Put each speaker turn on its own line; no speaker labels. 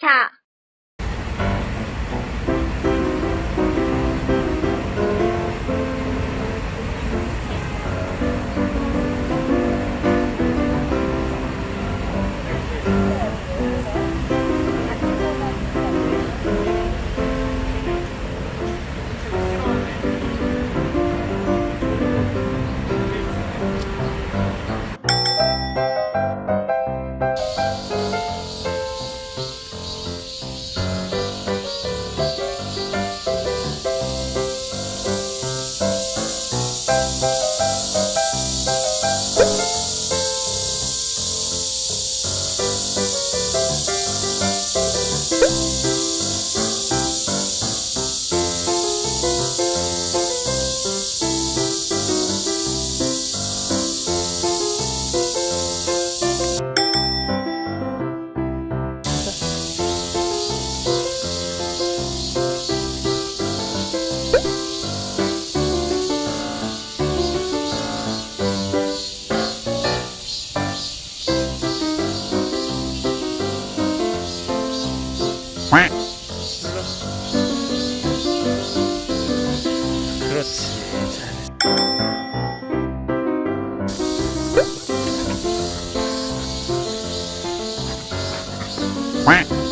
cha 눌러. 그렇지. 잘했어.